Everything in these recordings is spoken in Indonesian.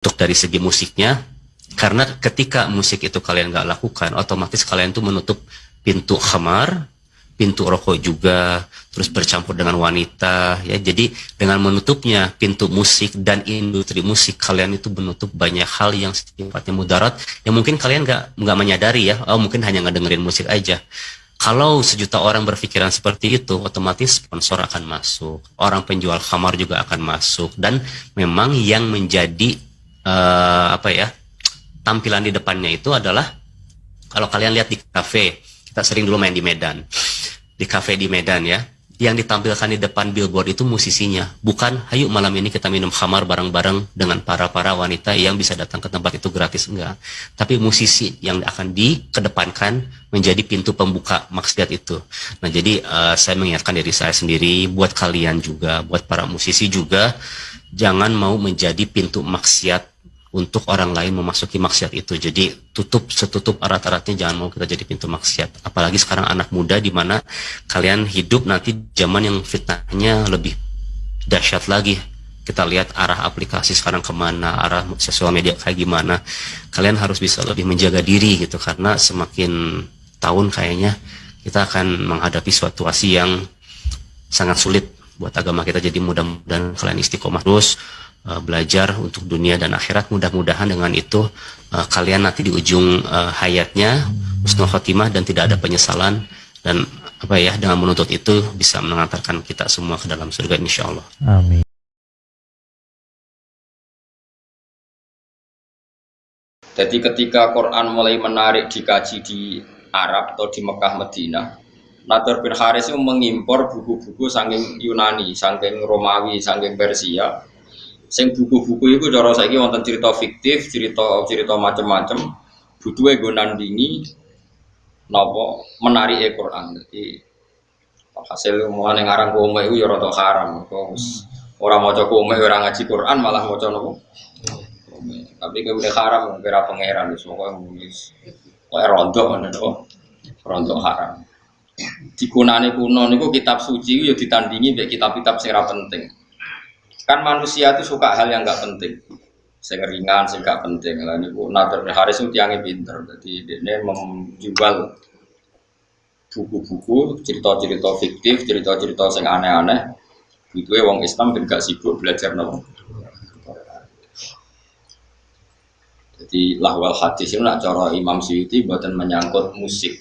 untuk dari segi musiknya karena ketika musik itu kalian nggak lakukan otomatis kalian tuh menutup pintu khamar pintu rokok juga terus bercampur dengan wanita ya. Jadi dengan menutupnya pintu musik dan industri musik kalian itu menutup banyak hal yang sifatnya mudarat yang mungkin kalian nggak nggak menyadari ya. Oh mungkin hanya ngedengerin musik aja. Kalau sejuta orang berpikiran seperti itu, otomatis sponsor akan masuk, orang penjual kamar juga akan masuk, dan memang yang menjadi uh, apa ya tampilan di depannya itu adalah kalau kalian lihat di kafe, kita sering dulu main di Medan, di kafe di Medan ya, yang ditampilkan di depan billboard itu musisinya, bukan hayu malam ini kita minum khamar bareng-bareng dengan para-para wanita yang bisa datang ke tempat itu gratis enggak. Tapi musisi yang akan dikedepankan menjadi pintu pembuka maksiat itu. Nah, jadi uh, saya mengingatkan diri saya sendiri buat kalian juga, buat para musisi juga jangan mau menjadi pintu maksiat untuk orang lain memasuki maksiat itu. Jadi tutup setutup erat-eratnya jangan mau kita jadi pintu maksiat. Apalagi sekarang anak muda di mana kalian hidup nanti zaman yang fitnahnya lebih dahsyat lagi. Kita lihat arah aplikasi sekarang ke mana, arah sosial media kayak gimana. Kalian harus bisa lebih menjaga diri gitu karena semakin tahun kayaknya kita akan menghadapi situasi yang sangat sulit buat agama kita. Jadi mudah-mudahan kalian istiqomah terus uh, belajar untuk dunia dan akhirat mudah-mudahan dengan itu uh, kalian nanti di ujung uh, hayatnya husnul khotimah dan tidak ada penyesalan dan apa ya dengan menuntut itu bisa mengantarkan kita semua ke dalam surga insya Allah. Amin. Jadi ketika Quran mulai menarik dikaji di Arab atau di Mekah Medina, Nadar bin Haris itu mengimpor buku-buku saking Yunani, saking Romawi, saking Persia, sing buku-buku itu cara saiki wonten cerita fiktif, cerita cerita macam-macam, butuhe nggo nandingi napa menari Al-Qur'an. Jadi hasil mulane ngarang kome iku ya rada haram. Kok ora maca kome ora ngaji Quran malah maca napa? Tapi kowe udah haram kira pangeran wis pokoke wis kowe rondo ngono to. Rondo haram. Digunane kuno niku kitab suci ya ditandingi mek kitab-kitab sing penting. Kan manusia itu suka hal yang nggak penting. Sing ringan, sing gak penting. Lah niku Nader Haris itu tiangnya pinter. Jadi dia menjual buku-buku, cerita-cerita fiktif, cerita-cerita sing aneh-aneh. Itu wong Islam ben gak sibuk belajar nopo. Jadi lahwal hadis itu nak cara Imam Syuuti buatan menyangkut musik.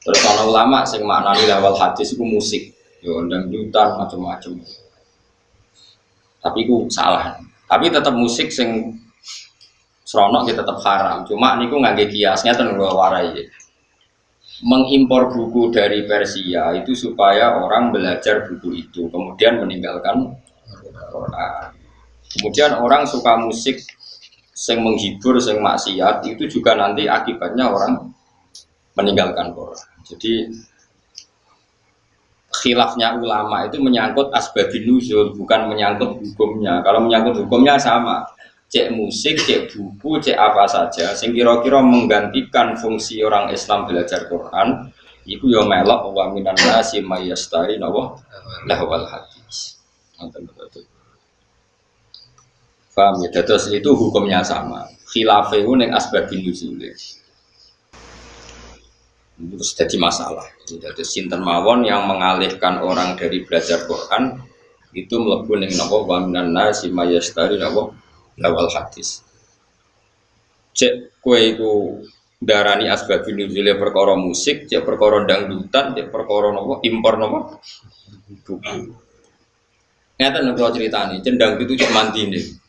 Terus kalau ulama sing maknani lahwal hadis itu musik, yo dutan macam-macam tapi ku salah. Tapi tetap musik sing seronok ya tetap haram. Cuma niku nggak kiasnya tentu warai mengimpor buku dari Persia itu supaya orang belajar buku itu kemudian meninggalkan Quran. Kemudian orang suka musik sing menghibur sing maksiat itu juga nanti akibatnya orang meninggalkan Quran. Jadi khilafnya ulama itu menyangkut asbabin nuzul bukan menyangkut hukumnya. Kalau menyangkut hukumnya sama. Cek musik, cek buku, cek apa saja. Sing kira-kira menggantikan fungsi orang Islam belajar Quran itu ya melok wa minan nasi mayastari nawa lahwal hadis. Faham ya? Terus itu hukumnya sama. Khilafah itu yang asbabin nuzul terus jadi masalah. Jadi sinten mawon yang mengalihkan orang dari belajar Quran itu melebu ning napa wa minan nasi mayastari napa lawal hadis. Cek kue iku darani asbabun nuzule perkara musik, cek perkara dangdutan, cek perkara napa impor napa buku. Ngeten cerita critani, cendang itu cek mandine.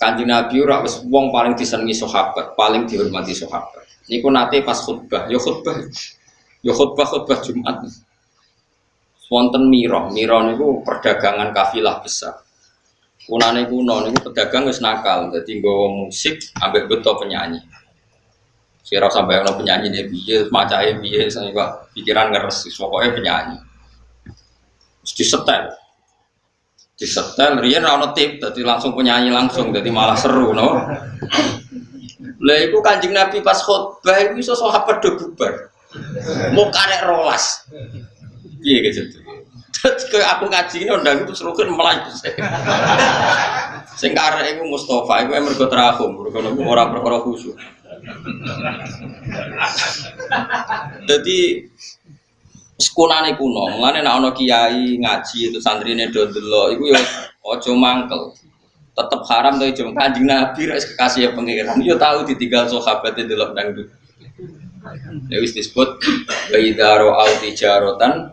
Kanjeng Nabi ora wis wong paling disenengi sahabat, paling dihormati sahabat. Niku nate pas khutbah, ya khutbah, ya khutbah khutbah Jumat. Wonten miro, miro niku perdagangan kafilah besar. Kunane kuno niku pedagang wis nakal, dadi nggawa musik ambek beto penyanyi. Sira sampai ono penyanyi nih biye, macae saya pikiran ngeres, pokoknya penyanyi. Terus disetel, disetel, rian tip, jadi langsung penyanyi langsung, jadi malah seru, no. Lah iku Kanjeng Nabi pas khutbah iku iso sahabat do bubar. Mau karek rolas. Piye gitu. Terus ke aku ngaji ini undang itu seru kan malah Sing karek iku Mustafa iku mergo terahum, mergo ora perkara khusyuk. Jadi sekunane kuno, mulane nek ana kiai ngaji itu santrine do delok iku ya aja mangkel. Tetep haram to jom kanjeng Nabi rek kekasih pangeran. Yo tahu ditinggal sahabat delok dangdut. Ya wis disebut baidaro au tijaratan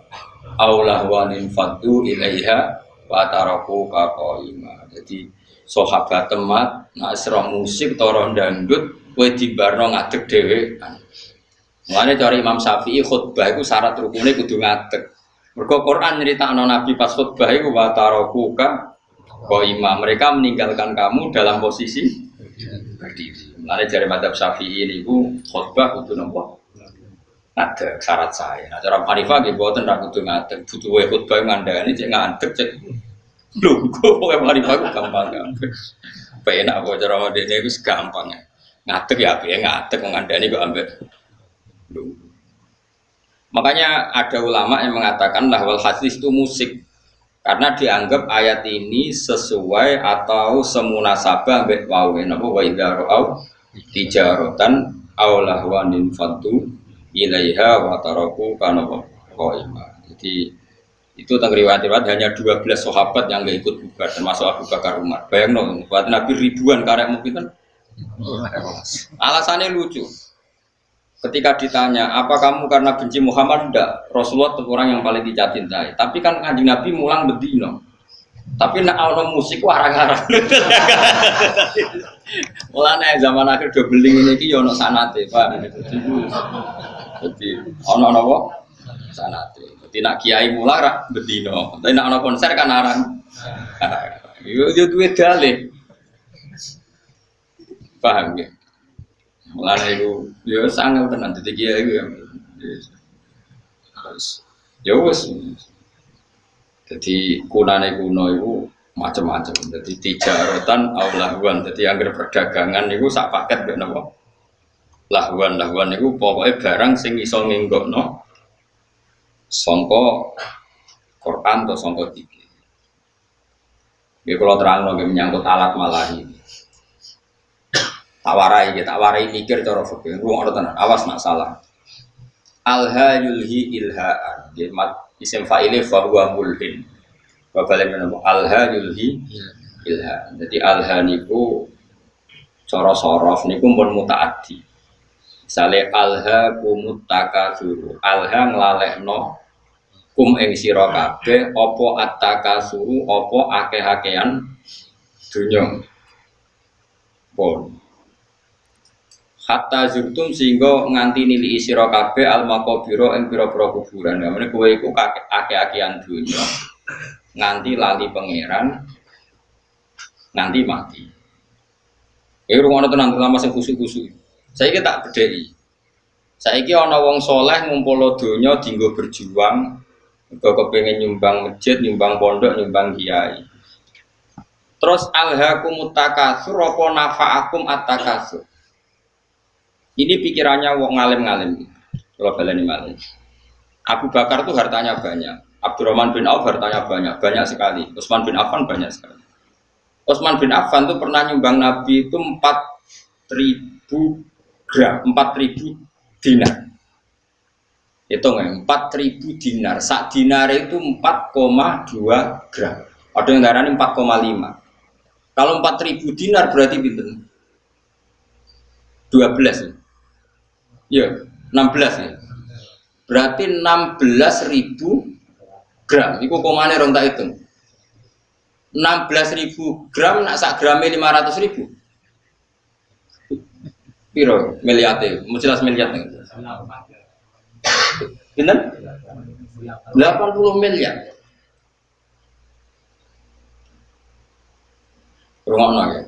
aulah wanin fatu ilaiha wa taraku qaima. Jadi sahabat temat nak musik toro dangdut kowe dibarno ngadeg dhewe. Mulane cara Imam Syafi'i khutbah iku syarat rukune kudu ngadeg. Mergo Quran nyeritakno Nabi pas khutbah iku wa taraku qaima. Mereka meninggalkan kamu dalam posisi berdiri. Mulane jari madzhab Syafi'i niku khutbah kudu nopo? Ada syarat saya. Nah, cara Hanifah nggih boten ra kudu ngadeg, butuh khutbah ngandani cek ngadeg cek kok pokoke Hanifah gampang ya. Penak apa cara modene itu gampang ya. Ngadeg ya piye ngadeg ngandani kok ambek. Makanya ada ulama yang mengatakan bahwa hadis itu musik karena dianggap ayat ini sesuai atau semunasabah ambek wawe napa wa idza ra'au tijaratan aw lahwanin fatu ilaiha wa taraku kana qaima. Jadi itu tentang riwayat-riwayat hanya 12 sahabat yang nggak ikut bubar termasuk Abu Bakar Umar. Bayang dong, buat Nabi ribuan karek mungkin kan. Alasannya lucu. Ketika ditanya, apa kamu karena benci Muhammad? Tidak. Rasulullah itu orang yang paling dicintai. Tapi kan kanjeng Nabi mulang bedino. Tapi nak ono musik warang-warang. Mulane zaman akhir do beling ini ki yo ono sanate, Pak. Jadi ono napa? Sanate. Jadi nak kiai mulang ra bedino. Tapi nak ono konser kan arang. Yo yo duwe dalih. Paham ya? Mulane iku yo sangat tenan dadi kiai iku ya. Ya wis. Jadi kunane kuno itu macam-macam. Jadi tijaratan au lahwan. Jadi anggar perdagangan itu sak paket ben napa? Lahwan lahwan itu pokoknya barang sing iso nginggokno sangka Quran atau sangka tiga. Ini kalau terang lagi menyangkut alat malahi. Tak warai, tak warai mikir cara fikih. Ruang tenan, awas nak salah. Alha yulhi ilhaan. Jadi isim fa'ili fahuwa mulhin Bapak yang menemu alha yulhi ilha jadi alha niku coro sorof niku pun mutaati misalnya alha kumut takasuru alha ngelalekno kum ing sira kabeh apa attakasuru apa akeh-akehan dunya pun hatta zurtum sehingga nganti nili isiro kabeh al makobiro ing pira-pira kuburan. Namanya kowe iku akeh-akehan dunya nganti lali pangeran nganti mati. Eh rumah tenang terutama sing kusuk-kusuk. Saya tak bedheki. Saiki ana wong soleh ngumpul donya dinggo berjuang, mergo kepengin nyumbang masjid, nyumbang pondok, nyumbang kiai. Terus alhaakumut takasur apa nafa'akum at-takasur? Ini pikirannya wong ngalim-ngalim. Kalau baleni malih. Abu Bakar tuh hartanya banyak. Abdurrahman bin Auf hartanya banyak, banyak sekali. Utsman bin Affan banyak sekali. Utsman bin Affan tuh pernah nyumbang Nabi itu 4000 gram, 4000 dinar. Itu nggak, 4000 dinar. Sak dinar itu 4,2 gram. Ada yang darahnya 4,5. Kalau 4000 dinar berarti bintang 12 ya. Ya, 16 ya. Berarti 16 ribu gram. Iku komane rong tak hitung. 16 ribu gram nak sak gramnya 500 ribu. Piro miliate? Mau jelas miliat nih. Pinten? 80 miliar. Rungokno ya.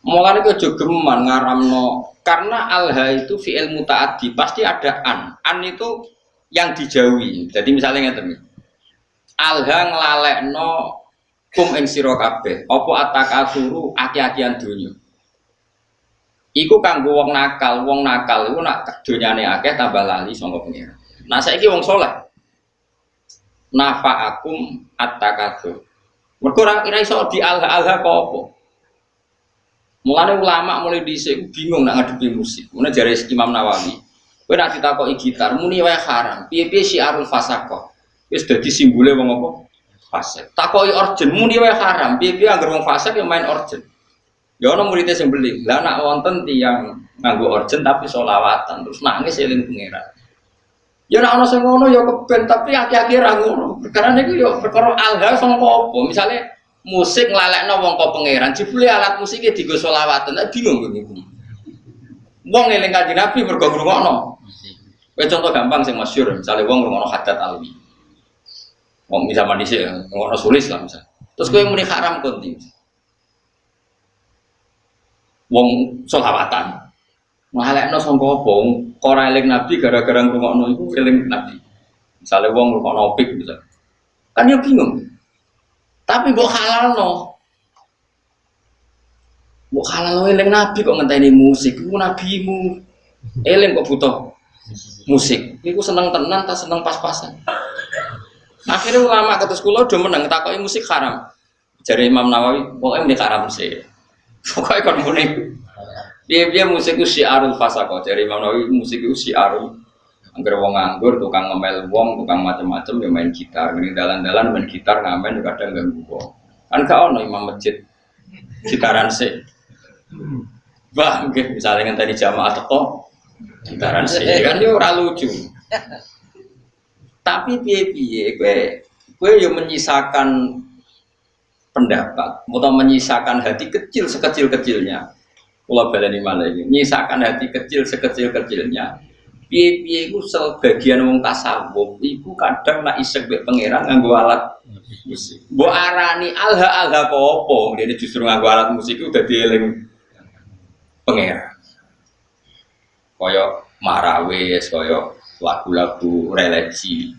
Mulane aja geman ngaramno karena alha itu fi'il mutaati pasti ada an. An itu yang dijauhi. Jadi misalnya ngeten alha nglalekno kum ing sira kabeh apa atakasuru aki-akian donya. Iku kanggo wong nakal, wong nakal iku nak donyane akeh tambah lali sangka pengira. Nah saiki wong soleh. Nafa'akum at-takasur. Mergo ora iso di alha-alha kok apa. Mulane ulama mulai dhisik bingung nak ngadepi musik. Mulane jare Imam Nawawi, kowe nak ditakoki gitar muni wae haram. Piye-piye syiarul fasaqah. Wis dadi simbole wong apa? Fasik. Takoki orjen muni wae haram. Piye-piye anggere wong fasik yang main orjen. Ya ana muridnya sing beli. Lah nak wonten tiyang nganggo orjen tapi solawatan terus nangis eling pangeran. Ya nak ana sing ngono ya keben tapi aki-aki ra ngono. Perkara niku ya perkara alha sangka apa? Misale musik nglalekno wong kok pangeran, jebule alat musiknya digo selawatan. Nah, bingung niku. Wong eling kanjeng Nabi mergo ngrungokno. Kowe contoh gampang sing masyhur, misale wong ngrungokno hadat alwi. Wong zaman dhisik ngrungokno sulis lah misal. Terus kowe muni haram konti. Wong selawatan. Ngalekno sangka apa? Ora eling Nabi gara-gara ngrungokno iku eling Nabi. Misalnya wong ngrungokno opik bisa. Kan ya bingung. Tapi mbok halalno. Mbok halalno eling Nabi kok ngenteni musik. Iku nabimu. Eling kok butuh musik. Iku seneng tenan ta seneng pas-pasan. Akhirnya ulama kata sekolah udah menang takoki musik haram. Jadi Imam Nawawi, pokoknya ini haram sih. Pokoknya kan muni dia dia musik itu syiarul fasako. Jadi Imam Nawawi musik itu syiarul. Angger wong nganggur, tukang ngemel wong, tukang macam-macam ya main gitar. Ini dalan-dalan main gitar ngamen juga kadang ganggu wong. Kan kau no imam masjid gitaran sih. Wah, mungkin misalnya tadi jamaah teko gitaran sih kan dia ora lucu. Tapi piye-piye gue gue yo menyisakan pendapat atau menyisakan hati kecil sekecil-kecilnya Pulau baleni malah ini, nyisakan hati kecil sekecil-kecilnya. Piye-piye itu sebagian wong tasawuf, iku kadang nak isek be pangeran nganggo alat musik. Bu arani alha alha kopo, dia justru nganggo alat musik itu udah dieling pangeran. Koyo marawis, koyo lagu-lagu religi.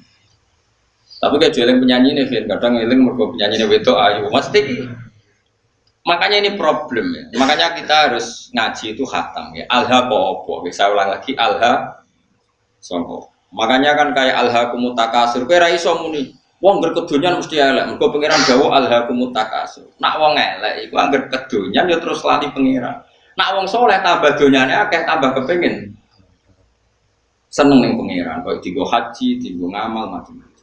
Tapi kayak jualan penyanyi nih, kadang eling mergo penyanyi nih itu ayu, mesti Makanya ini problem ya. Makanya kita harus ngaji itu hatam ya. Alha popo. Bisa ulang lagi alha songko. Makanya kan kayak alha kumutakasur. Kira iso muni. Wong berkedunyan mesti elek. Mergo pangeran gawa alha kumutakasur. Nak wong elek iku angger kedunyan ya terus lali pangeran. Nak wong soleh tambah donyane akeh tambah kepengin seneng ning pangeran. Kok digo haji, digo ngamal macam-macam.